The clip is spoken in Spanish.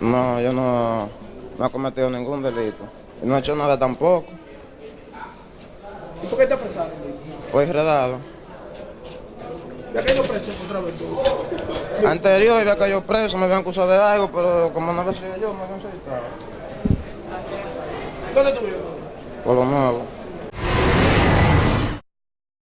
No, yo no, no he cometido ningún delito. Y no he hecho nada tampoco. ¿Y por qué te apresaron? Fue enredado. ¿Ya caído preso otra vez tú? Anterior había caído preso, me habían acusado de algo, pero como no había sido yo, me habían citado. ¿Dónde tú? Por lo nuevo.